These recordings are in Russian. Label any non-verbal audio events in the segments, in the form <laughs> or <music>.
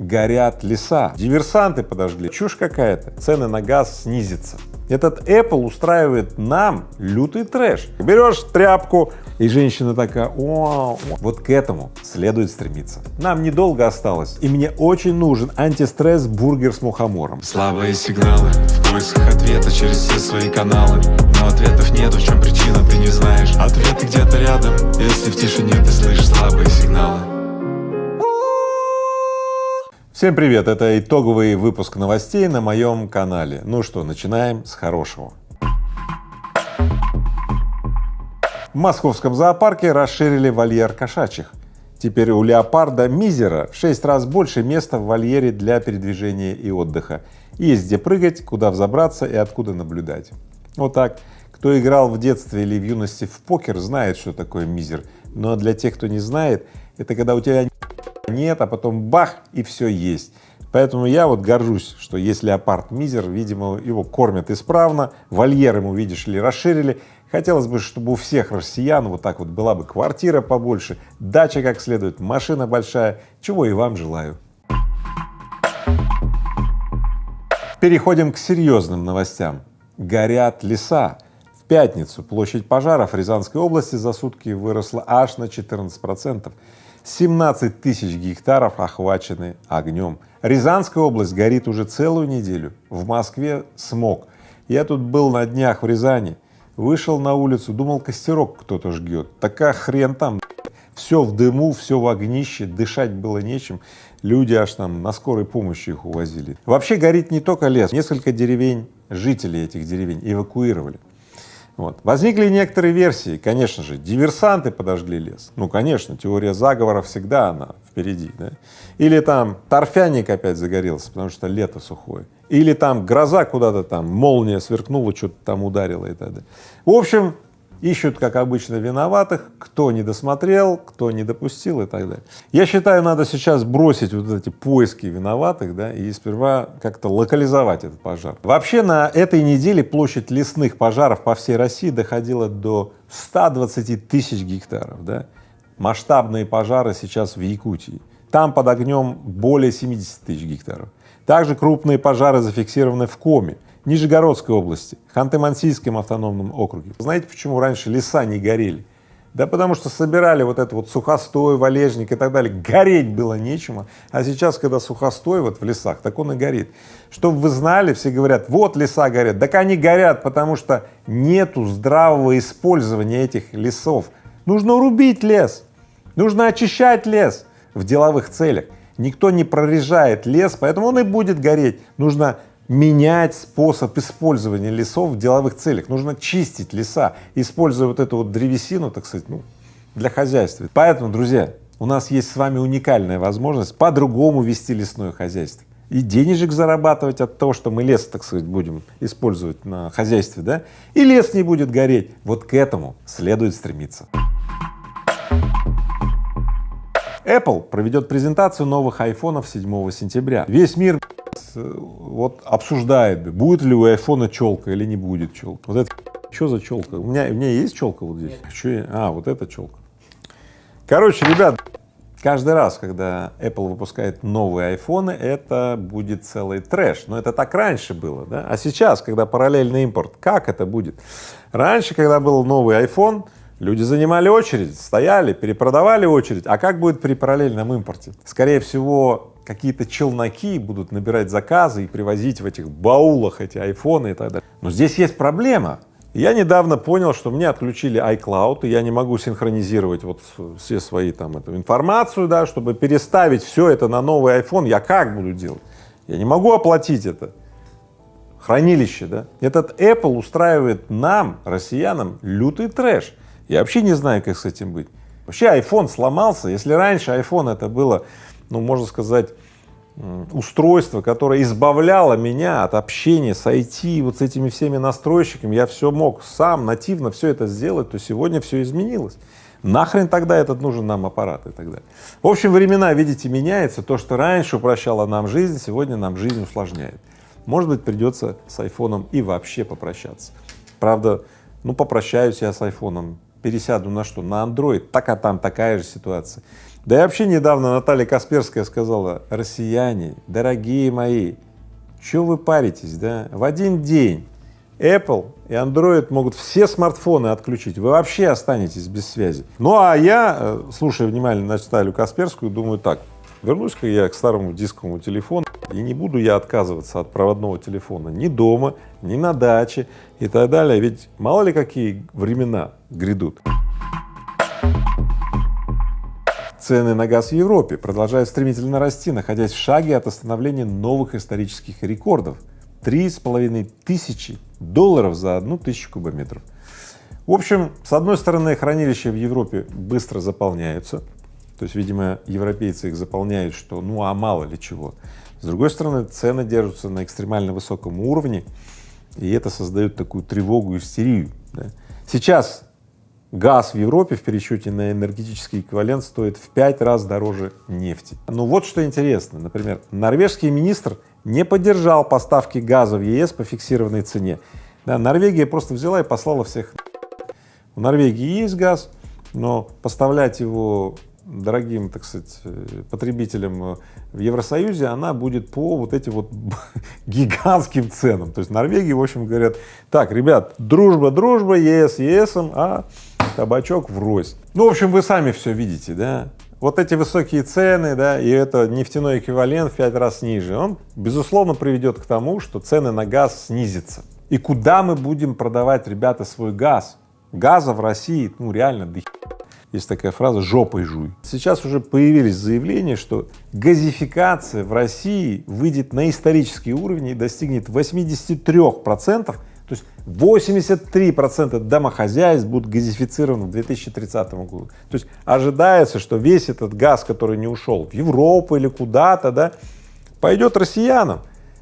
горят леса, диверсанты подожгли, чушь какая-то, цены на газ снизятся. Этот Apple устраивает нам лютый трэш. Берешь тряпку, и женщина такая, о, вот к этому следует стремиться. Нам недолго осталось, и мне очень нужен антистресс бургер с мухомором. Слабые сигналы в поисках ответа через все свои каналы Но ответов нету, в чем причина, ты не знаешь Ответы где-то рядом, если в тишине ты слышишь слабые сигналы Всем привет! Это итоговый выпуск новостей на моем канале. Ну что, начинаем с хорошего. В московском зоопарке расширили вольер кошачьих. Теперь у леопарда мизера в 6 раз больше места в вольере для передвижения и отдыха. Есть где прыгать, куда взобраться и откуда наблюдать. Вот так. Кто играл в детстве или в юности в покер, знает, что такое мизер. Но для тех, кто не знает, это когда у тебя нет, а потом бах и все есть. Поэтому я вот горжусь, что есть леопард мизер, видимо, его кормят исправно, вольер ему, видишь ли, расширили. Хотелось бы, чтобы у всех россиян вот так вот была бы квартира побольше, дача как следует, машина большая, чего и вам желаю. Переходим к серьезным новостям. Горят леса. В пятницу площадь пожаров в Рязанской области за сутки выросла аж на 14 процентов. 17 тысяч гектаров охвачены огнем. Рязанская область горит уже целую неделю. В Москве смог. Я тут был на днях в Рязани, вышел на улицу, думал, костерок кто-то жгет. Такая хрен там, все в дыму, все в огнище, дышать было нечем. Люди аж там на скорой помощи их увозили. Вообще горит не только лес, несколько деревень, жители этих деревень эвакуировали. Вот. Возникли некоторые версии, конечно же, диверсанты подожгли лес, ну, конечно, теория заговора всегда она впереди, да? или там торфяник опять загорелся, потому что лето сухое, или там гроза куда-то там, молния сверкнула, что-то там ударила и так далее. В общем, ищут, как обычно, виноватых, кто не досмотрел, кто не допустил и так далее. Я считаю, надо сейчас бросить вот эти поиски виноватых, да, и сперва как-то локализовать этот пожар. Вообще на этой неделе площадь лесных пожаров по всей России доходила до 120 тысяч гектаров, да. Масштабные пожары сейчас в Якутии. Там под огнем более 70 тысяч гектаров. Также крупные пожары зафиксированы в Коме, Нижегородской области, Ханты-Мансийском автономном округе. Знаете, почему раньше леса не горели? Да потому что собирали вот это вот сухостой, валежник и так далее, гореть было нечему, а сейчас, когда сухостой вот в лесах, так он и горит. Чтобы вы знали, все говорят, вот леса горят, так они горят, потому что нету здравого использования этих лесов. Нужно рубить лес, нужно очищать лес в деловых целях. Никто не прорежает лес, поэтому он и будет гореть. Нужно менять способ использования лесов в деловых целях. Нужно чистить леса, используя вот эту вот древесину, так сказать, ну, для хозяйства. Поэтому, друзья, у нас есть с вами уникальная возможность по-другому вести лесное хозяйство и денежек зарабатывать от того, что мы лес, так сказать, будем использовать на хозяйстве, да, и лес не будет гореть. Вот к этому следует стремиться. Apple проведет презентацию новых айфонов 7 сентября. Весь мир вот обсуждает, будет ли у айфона челка или не будет челка. Вот это что за челка? У меня, у меня есть челка вот здесь? Я, а, вот эта челка. Короче, ребят, каждый раз, когда Apple выпускает новые айфоны, это будет целый трэш. Но это так раньше было, да? А сейчас, когда параллельный импорт, как это будет? Раньше, когда был новый iPhone, люди занимали очередь, стояли, перепродавали очередь. А как будет при параллельном импорте? Скорее всего, какие-то челноки будут набирать заказы и привозить в этих баулах эти айфоны и так далее. Но здесь есть проблема. Я недавно понял, что мне отключили iCloud, и я не могу синхронизировать вот все свои там эту информацию, да, чтобы переставить все это на новый iPhone. Я как буду делать? Я не могу оплатить это хранилище, да. Этот Apple устраивает нам, россиянам, лютый трэш. Я вообще не знаю, как с этим быть. Вообще iPhone сломался. Если раньше iPhone это было ну, можно сказать, устройство, которое избавляло меня от общения с IT, вот с этими всеми настройщиками, я все мог сам нативно все это сделать, то сегодня все изменилось. Нахрен тогда этот нужен нам аппарат и так далее. В общем, времена, видите, меняются. То, что раньше упрощало нам жизнь, сегодня нам жизнь усложняет. Может быть, придется с айфоном и вообще попрощаться. Правда, ну, попрощаюсь я с айфоном, пересяду на что? На Android, так а там такая же ситуация. Да и вообще недавно Наталья Касперская сказала, россияне, дорогие мои, что вы паритесь, да, в один день Apple и Android могут все смартфоны отключить, вы вообще останетесь без связи. Ну а я, э, слушая внимательно Наталью Касперскую, думаю так, вернусь-ка я к старому дисковому телефону, и не буду я отказываться от проводного телефона ни дома, ни на даче и так далее, ведь мало ли какие времена грядут. Цены на газ в Европе продолжают стремительно расти, находясь в шаге от остановления новых исторических рекордов. Три с половиной тысячи долларов за одну тысячу кубометров. В общем, с одной стороны, хранилища в Европе быстро заполняются, то есть, видимо, европейцы их заполняют, что ну а мало ли чего. С другой стороны, цены держатся на экстремально высоком уровне, и это создает такую тревогу, истерию. Да. Сейчас Газ в Европе в пересчете на энергетический эквивалент стоит в пять раз дороже нефти. Ну вот что интересно, например, норвежский министр не поддержал поставки газа в ЕС по фиксированной цене. Да, Норвегия просто взяла и послала всех. У Норвегии есть газ, но поставлять его дорогим, так сказать, э, потребителям э, в Евросоюзе, она будет по вот этим вот <laughs> гигантским ценам. То есть Норвегии, в общем, говорят, так, ребят, дружба, дружба, ЕС, ЕСом, а табачок врозь. Ну, в общем, вы сами все видите, да. Вот эти высокие цены, да, и это нефтяной эквивалент в пять раз ниже, он, безусловно, приведет к тому, что цены на газ снизятся. И куда мы будем продавать, ребята, свой газ? Газа в России, ну, реально, да есть такая фраза «жопой жуй». Сейчас уже появились заявления, что газификация в России выйдет на исторический уровень и достигнет 83 процентов, 83 процента домохозяйств будут газифицированы в 2030 году. То есть ожидается, что весь этот газ, который не ушел в Европу или куда-то, да, пойдет россиянам.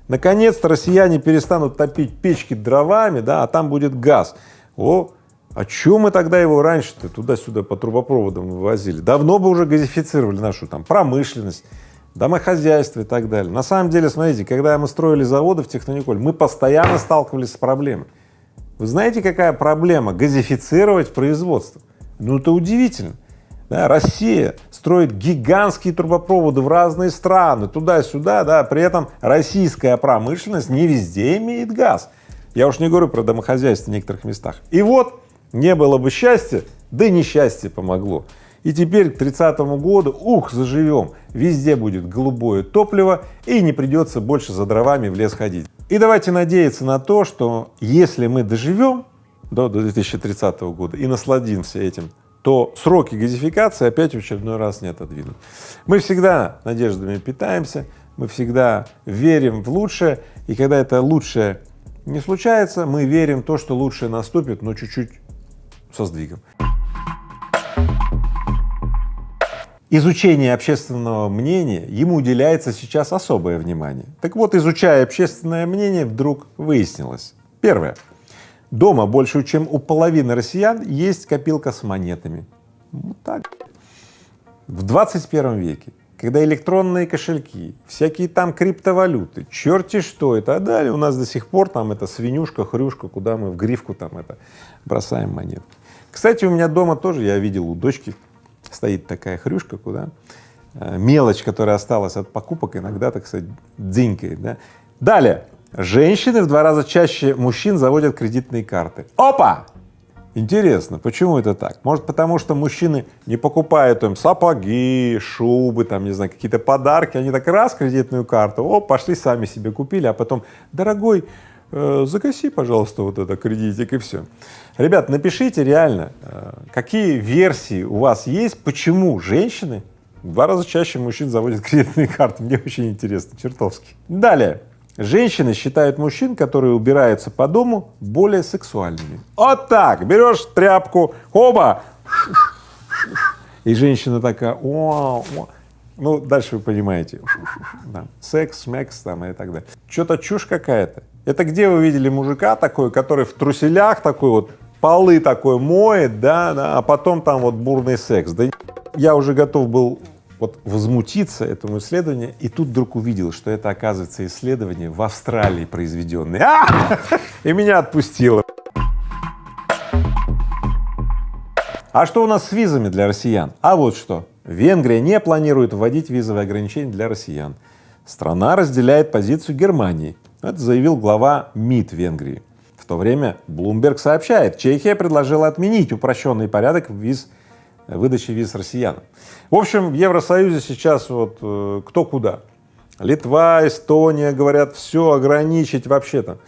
Наконец-то россияне перестанут топить печки дровами, да, а там будет газ. О, а чем мы тогда его раньше-то туда-сюда по трубопроводам вывозили? Давно бы уже газифицировали нашу там промышленность, домохозяйство и так далее. На самом деле, смотрите, когда мы строили заводы в Технониколь, мы постоянно сталкивались с проблемой. Вы знаете, какая проблема газифицировать производство? Ну, это удивительно. Да, Россия строит гигантские трубопроводы в разные страны, туда-сюда, да, при этом российская промышленность не везде имеет газ. Я уж не говорю про домохозяйство в некоторых местах. И вот не было бы счастья, да несчастье помогло. И теперь к 30 году, ух, заживем, везде будет голубое топливо и не придется больше за дровами в лес ходить. И давайте надеяться на то, что если мы доживем до 2030 года и насладимся этим, то сроки газификации опять в очередной раз не отодвинут. Мы всегда надеждами питаемся, мы всегда верим в лучшее, и когда это лучшее не случается, мы верим в то, что лучшее наступит, но чуть-чуть со сдвигом. Изучение общественного мнения ему уделяется сейчас особое внимание. Так вот, изучая общественное мнение, вдруг выяснилось. Первое. Дома больше, чем у половины россиян есть копилка с монетами. Вот так. В 21 веке, когда электронные кошельки, всякие там криптовалюты, черти что это, а далее у нас до сих пор там это свинюшка, хрюшка, куда мы в грифку там это бросаем монету. Кстати, у меня дома тоже, я видел у дочки, стоит такая хрюшка, куда э, мелочь, которая осталась от покупок, иногда, так сказать, дзинькает, да. Далее. Женщины в два раза чаще мужчин заводят кредитные карты. Опа! Интересно, почему это так? Может, потому что мужчины не покупают им сапоги, шубы, там, не знаю, какие-то подарки, они так раз кредитную карту, о, пошли сами себе купили, а потом, дорогой, загаси, пожалуйста, вот это кредитик и все. Ребят, напишите реально, э, какие версии у вас есть, почему женщины в два раза чаще мужчин заводят кредитные карты. Мне очень интересно, чертовски. Далее. Женщины считают мужчин, которые убираются по дому, более сексуальными. Вот так, берешь тряпку, оба, и женщина такая, о, о. ну дальше вы понимаете, да. секс, смекс там и так далее. Что-то чушь какая-то. Это где вы видели мужика такой, который в труселях такой вот полы такой моет, да, да, а потом там вот бурный секс. Да я уже готов был вот возмутиться этому исследованию, и тут вдруг увидел, что это, оказывается, исследование в Австралии произведенное. А! <laughs> И меня отпустило. А что у нас с визами для россиян? А вот что. Венгрия не планирует вводить визовые ограничения для россиян. Страна разделяет позицию Германии. Это заявил глава МИД Венгрии. В то время Bloomberg сообщает, Чехия предложила отменить упрощенный порядок виз, выдачи виз россиянам. В общем, в Евросоюзе сейчас вот э, кто куда. Литва, Эстония говорят, все ограничить вообще там.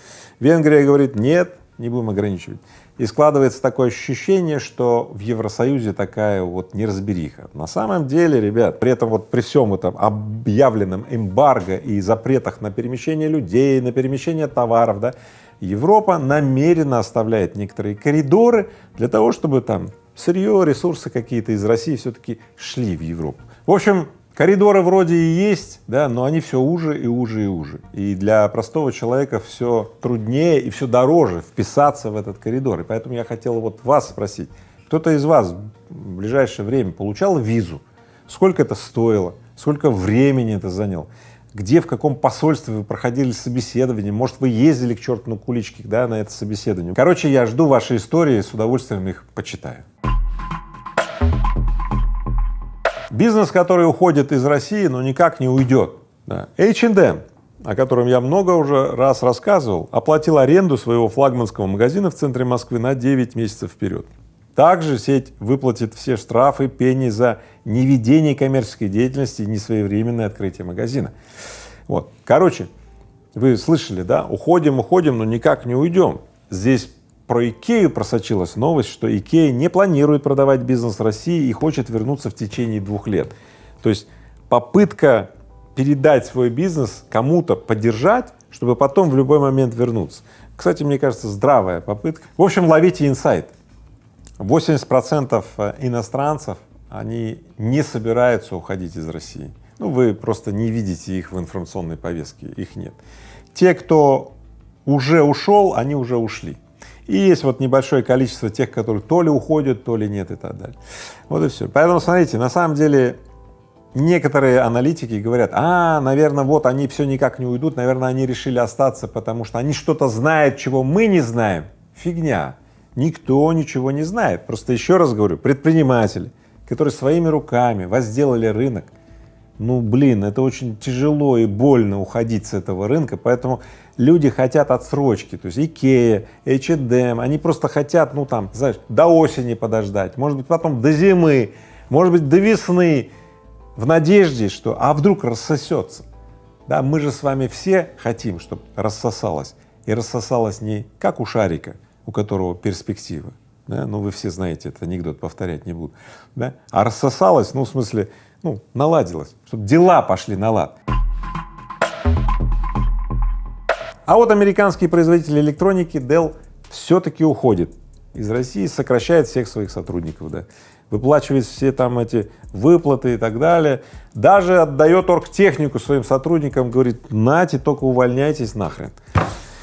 Венгрия говорит, нет, не будем ограничивать. И складывается такое ощущение, что в Евросоюзе такая вот неразбериха. На самом деле, ребят, при этом вот при всем этом объявленном эмбарго и запретах на перемещение людей, на перемещение товаров, да, Европа намеренно оставляет некоторые коридоры для того, чтобы там сырье, ресурсы какие-то из России все-таки шли в Европу. В общем, Коридоры вроде и есть, да, но они все уже и уже и уже. И для простого человека все труднее и все дороже вписаться в этот коридор. И поэтому я хотел вот вас спросить, кто-то из вас в ближайшее время получал визу? Сколько это стоило? Сколько времени это заняло? Где, в каком посольстве вы проходили собеседование? Может, вы ездили к черту на куличке, да, на это собеседование? Короче, я жду ваши истории, с удовольствием их почитаю. Бизнес, который уходит из России, но никак не уйдет. H&M, о котором я много уже раз рассказывал, оплатил аренду своего флагманского магазина в центре Москвы на 9 месяцев вперед. Также сеть выплатит все штрафы, пени за неведение коммерческой деятельности и несвоевременное открытие магазина. Вот. Короче, вы слышали, да, уходим, уходим, но никак не уйдем. Здесь про Икею просочилась новость, что Икея не планирует продавать бизнес России и хочет вернуться в течение двух лет. То есть попытка передать свой бизнес кому-то, поддержать, чтобы потом в любой момент вернуться. Кстати, мне кажется, здравая попытка. В общем, ловите инсайт. 80 процентов э, иностранцев, они не собираются уходить из России. Ну, вы просто не видите их в информационной повестке, их нет. Те, кто уже ушел, они уже ушли. И есть вот небольшое количество тех, которые то ли уходят, то ли нет и так далее. Вот и все. Поэтому смотрите, на самом деле некоторые аналитики говорят, а, наверное, вот они все никак не уйдут, наверное, они решили остаться, потому что они что-то знают, чего мы не знаем. Фигня. Никто ничего не знает. Просто еще раз говорю, предприниматели, которые своими руками возделали рынок, ну, блин, это очень тяжело и больно уходить с этого рынка, поэтому люди хотят отсрочки, то есть Икея, H&M, они просто хотят, ну, там, знаешь, до осени подождать, может быть, потом до зимы, может быть, до весны, в надежде, что, а вдруг рассосется. Да, мы же с вами все хотим, чтобы рассосалось, и рассосалось не как у шарика, у которого перспективы, да, ну, вы все знаете, это анекдот повторять не буду, да, а рассосалось, ну, в смысле, ну, наладилось, чтобы дела пошли на лад. А вот американский производитель электроники Dell все-таки уходит из России, сокращает всех своих сотрудников, да, выплачивает все там эти выплаты и так далее, даже отдает оргтехнику своим сотрудникам, говорит, нате, только увольняйтесь нахрен.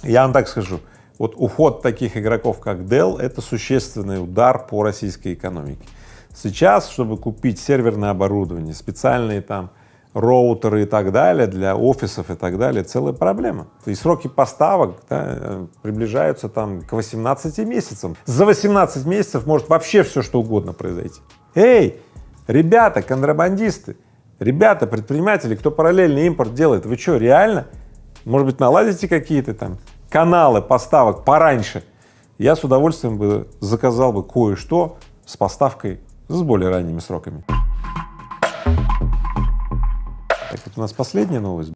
Я вам так скажу, вот уход таких игроков, как Dell, это существенный удар по российской экономике. Сейчас, чтобы купить серверное оборудование, специальные там роутеры и так далее, для офисов и так далее, целая проблема. И сроки поставок да, приближаются там к 18 месяцам. За 18 месяцев может вообще все что угодно произойти. Эй, ребята, контрабандисты, ребята, предприниматели, кто параллельный импорт делает, вы что, реально? Может быть, наладите какие-то там каналы поставок пораньше? Я с удовольствием бы заказал бы кое-что с поставкой с более ранними сроками. Так, вот у нас последняя новость.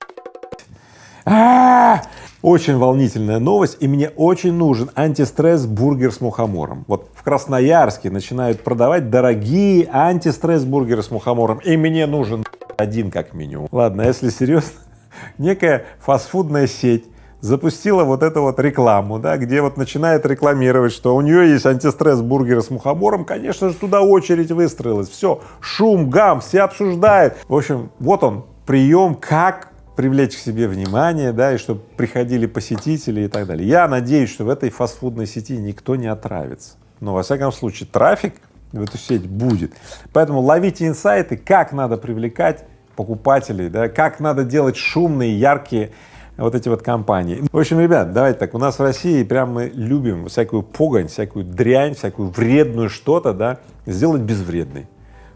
А -а -а! Очень волнительная новость, и мне очень нужен антистресс бургер с мухомором. Вот в Красноярске начинают продавать дорогие антистресс бургеры с мухомором, и мне нужен один как минимум. Ладно, если серьезно, <laughs> некая фастфудная сеть запустила вот эту вот рекламу, да, где вот начинает рекламировать, что у нее есть антистресс бургеры с мухомором, конечно же, туда очередь выстроилась, все, шум, гам, все обсуждают. В общем, вот он, прием, как привлечь к себе внимание, да, и чтобы приходили посетители и так далее. Я надеюсь, что в этой фастфудной сети никто не отравится, но во всяком случае трафик в эту сеть будет. Поэтому ловите инсайты, как надо привлекать покупателей, да, как надо делать шумные, яркие вот эти вот компании. В общем, ребят, давайте так, у нас в России прям мы любим всякую погонь, всякую дрянь, всякую вредную что-то, да, сделать безвредной.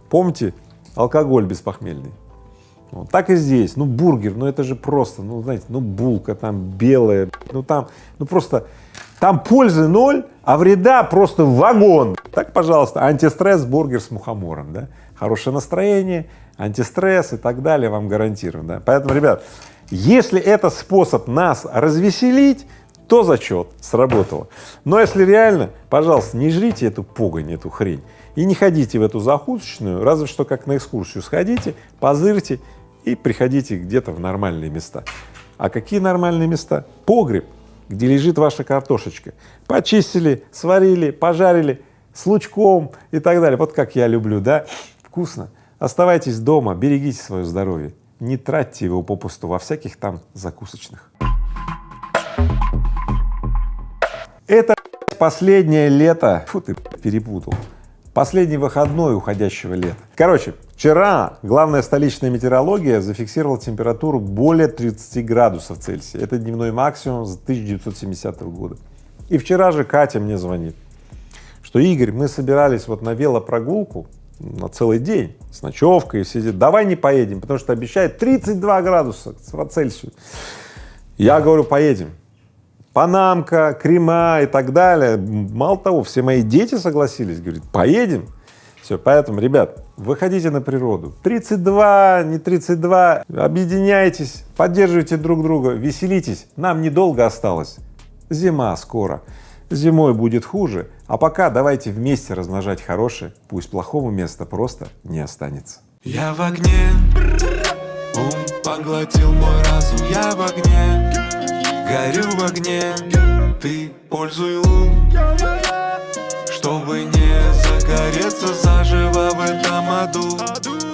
Помните, алкоголь беспохмельный. Вот. Так и здесь, ну бургер, ну это же просто, ну знаете, ну булка там белая, ну там, ну просто, там пользы ноль, а вреда просто вагон. Так, пожалуйста, антистресс, бургер с мухомором, да, хорошее настроение, антистресс и так далее вам гарантирован, да. Поэтому, ребят, если это способ нас развеселить, то зачет, сработало. Но если реально, пожалуйста, не жрите эту погонь, эту хрень и не ходите в эту закусочную, разве что как на экскурсию сходите, позырьте и приходите где-то в нормальные места. А какие нормальные места? Погреб, где лежит ваша картошечка. Почистили, сварили, пожарили с лучком и так далее. Вот как я люблю, да? Вкусно. Оставайтесь дома, берегите свое здоровье, не тратьте его попусту во всяких там закусочных. Это последнее лето, фу ты перепутал, последний выходной уходящего лета. Короче, вчера главная столичная метеорология зафиксировала температуру более 30 градусов Цельсия. Это дневной максимум с 1970 года. И вчера же Катя мне звонит, что Игорь, мы собирались вот на велопрогулку на целый день с ночевкой, сидит, давай не поедем, потому что обещает 32 градуса по Цельсию. Я говорю, поедем панамка, крема и так далее. Мало того, все мои дети согласились, говорят, поедем. Все, поэтому, ребят, выходите на природу. 32, не 32, объединяйтесь, поддерживайте друг друга, веселитесь. Нам недолго осталось. Зима скоро. Зимой будет хуже, а пока давайте вместе размножать хорошее, пусть плохого места просто не останется. Я в огне, ум поглотил мой разум, я в огне. Горю в огне, ты пользуй лун Чтобы не загореться заживо в этом аду